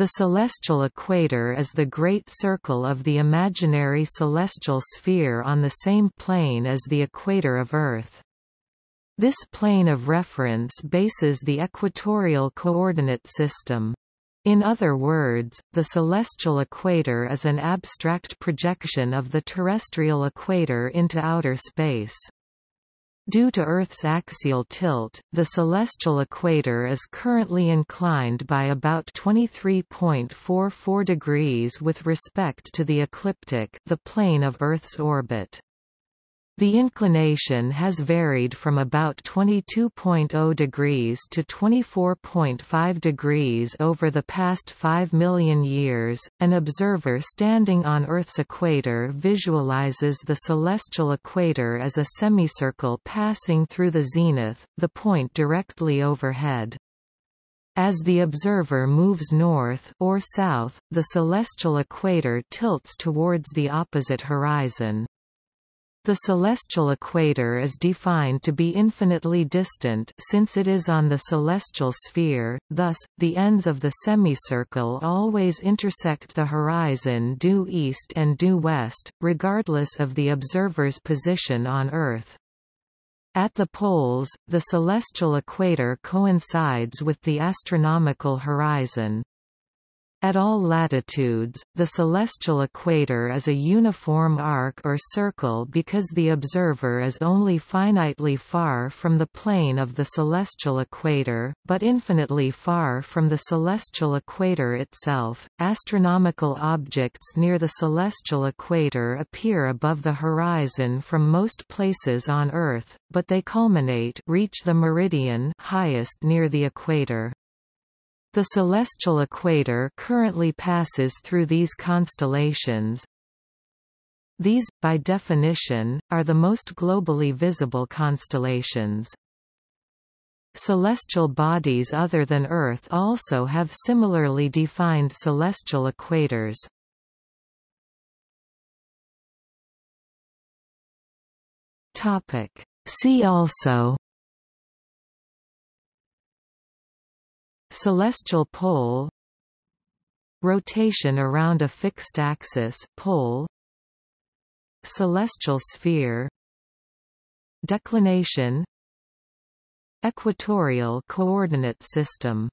The celestial equator is the great circle of the imaginary celestial sphere on the same plane as the equator of Earth. This plane of reference bases the equatorial coordinate system. In other words, the celestial equator is an abstract projection of the terrestrial equator into outer space. Due to Earth's axial tilt, the celestial equator is currently inclined by about 23.44 degrees with respect to the ecliptic the plane of Earth's orbit. The inclination has varied from about 22.0 degrees to 24.5 degrees over the past 5 million years. An observer standing on Earth's equator visualizes the celestial equator as a semicircle passing through the zenith, the point directly overhead. As the observer moves north or south, the celestial equator tilts towards the opposite horizon. The celestial equator is defined to be infinitely distant since it is on the celestial sphere, thus, the ends of the semicircle always intersect the horizon due east and due west, regardless of the observer's position on Earth. At the poles, the celestial equator coincides with the astronomical horizon. At all latitudes, the celestial equator is a uniform arc or circle because the observer is only finitely far from the plane of the celestial equator, but infinitely far from the celestial equator itself. Astronomical objects near the celestial equator appear above the horizon from most places on Earth, but they culminate reach the meridian highest near the equator. The celestial equator currently passes through these constellations. These, by definition, are the most globally visible constellations. Celestial bodies other than Earth also have similarly defined celestial equators. See also Celestial pole Rotation around a fixed axis pole Celestial sphere Declination Equatorial coordinate system